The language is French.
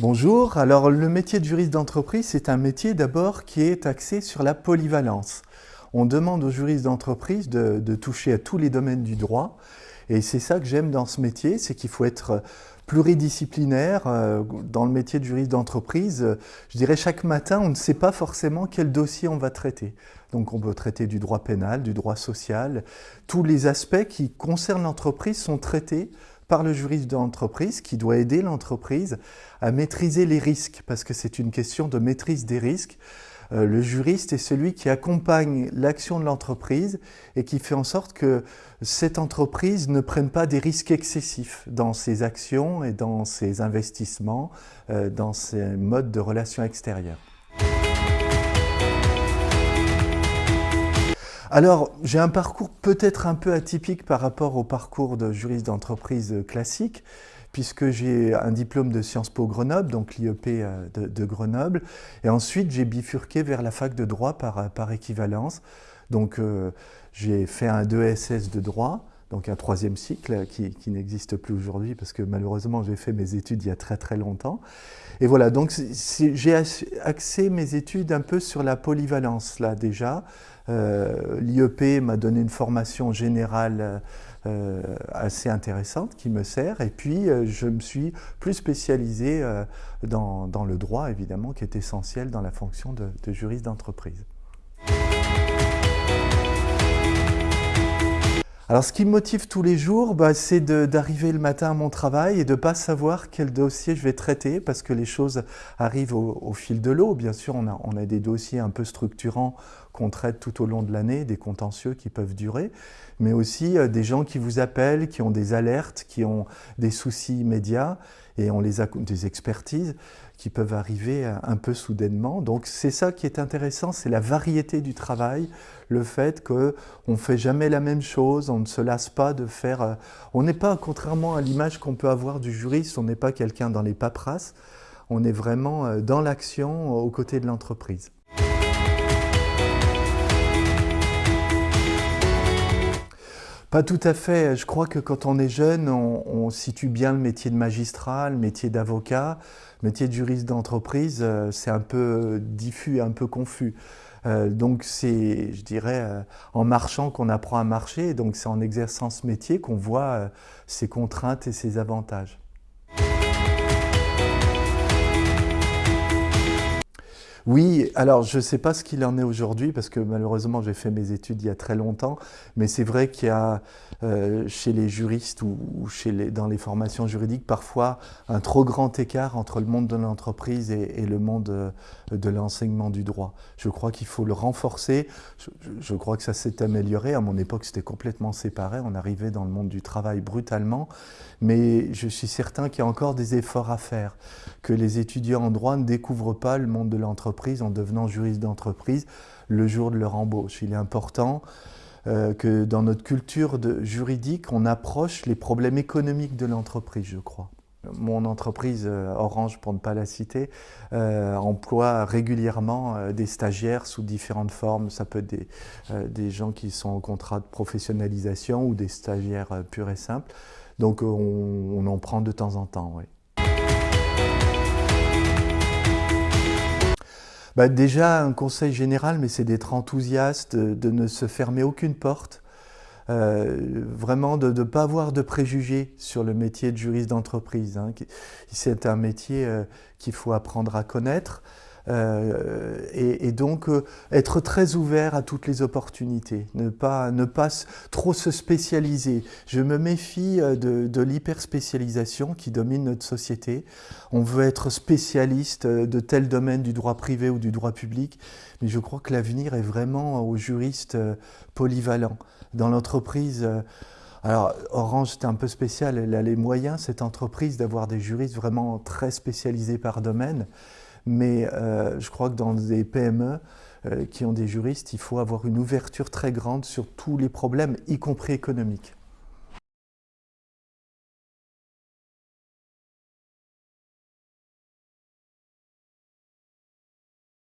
Bonjour, alors le métier de juriste d'entreprise, c'est un métier d'abord qui est axé sur la polyvalence. On demande aux juristes d'entreprise de, de, toucher à tous les domaines du droit et c'est ça que j'aime dans ce métier, c'est qu'il faut être pluridisciplinaire. Euh, dans le métier de juriste d'entreprise, je dirais chaque matin, on ne sait pas forcément quel dossier on va traiter. Donc on peut traiter du droit pénal, du droit social. Tous les aspects qui concernent l'entreprise sont traités par le juriste d'entreprise qui doit aider l'entreprise à maîtriser les risques, parce que c'est une question de maîtrise des risques. Euh, le juriste est celui qui accompagne l'action de l'entreprise et qui fait en sorte que cette entreprise ne prenne pas des risques excessifs dans ses actions et dans ses investissements, euh, dans ses modes de relations extérieures. Alors, j'ai un parcours peut-être un peu atypique par rapport au parcours de juriste d'entreprise classique, puisque j'ai un diplôme de Sciences Po Grenoble, donc l'IEP euh, de, Grenoble, et ensuite j'ai bifurqué vers la fac de droit par, par équivalence. Donc, euh, j'ai fait un 2SS de droit, donc un troisième cycle qui, n'existe plus aujourd'hui parce que malheureusement j'ai fait mes études il y a très très longtemps. Et voilà, donc j'ai axé mes études un peu sur la polyvalence là déjà. Euh, L'IEP m'a donné une formation générale euh, assez intéressante qui me sert et puis euh, je me suis plus spécialisé dans, le droit évidemment qui est essentiel dans la fonction de juriste d'entreprise. Alors ce qui me motive tous les jours, bah, c'est d'arriver le matin à mon travail et de ne pas savoir quel dossier je vais traiter parce que les choses arrivent au, fil de l'eau. Bien sûr, on a, des dossiers un peu structurants qu'on traite tout au long de l'année, des contentieux qui peuvent durer, mais aussi euh, des gens qui vous appellent, qui ont des alertes, qui ont des soucis immédiats et on les a des expertises qui peuvent arriver un peu soudainement. Donc c'est ça qui est intéressant, c'est la variété du travail, le fait qu'on ne fait jamais la même chose, ne se lasse pas de faire... Euh, on n'est pas, contrairement à l'image qu'on peut avoir du juriste, on n'est pas quelqu'un dans les paperasses, on est vraiment euh, dans l'action aux côtés de l'entreprise. Pas tout à fait. Je crois que quand on est jeune, on, situe bien le métier de magistrat, le métier d'avocat. Le métier de juriste d'entreprise, euh, c'est un peu diffus, un peu confus. Euh, donc c'est, je dirais, euh, en marchant qu'on apprend à marcher. Donc c'est en exerçant ce métier qu'on voit ses contraintes et ses avantages. Oui, alors je ne sais pas ce qu'il en est aujourd'hui parce que malheureusement j'ai fait mes études il y a très longtemps, mais c'est vrai qu'il y a euh, chez les juristes ou, chez les, dans les formations juridiques parfois un trop grand écart entre le monde de l'entreprise et, le monde euh, de l'enseignement du droit. Je crois qu'il faut le renforcer, je, je crois que ça s'est amélioré, à mon époque c'était complètement séparé, on arrivait dans le monde du travail brutalement, mais je suis certain qu'il y a encore des efforts à faire, que les étudiants en droit ne découvrent pas le monde de l'entreprise en devenant juriste d'entreprise le jour de leur embauche. Il est important euh, que dans notre culture juridique, on approche les problèmes économiques de l'entreprise, je crois. Mon entreprise, euh, Orange pour ne pas la citer, euh, emploie régulièrement des stagiaires sous différentes formes. Ça peut être des, gens qui sont en contrat de professionnalisation ou des stagiaires purs et simples. Donc on, en prend de temps en temps. Bah, déjà, un conseil général, mais c'est d'être enthousiaste, de, ne se fermer aucune porte, euh, vraiment de ne pas avoir de préjugés sur le métier de juriste d'entreprise. Hein. C'est un métier euh, qu'il faut apprendre à connaître. Euh, et, donc euh, être très ouvert à toutes les opportunités, ne pas, ne pas trop se spécialiser. Je me méfie euh, de, de l'hyperspécialisation qui domine notre société. On veut être spécialiste de tel domaine du droit privé ou du droit public, mais je crois que l'avenir est vraiment aux juristes polyvalents. Dans l'entreprise, alors, Orange, c'était un peu spécial. Elle a les moyens, cette entreprise, d'avoir des juristes vraiment très spécialisés par domaine. Mais euh, je crois que dans des PME euh, qui ont des juristes, il faut avoir une ouverture très grande sur tous les problèmes, y compris économiques.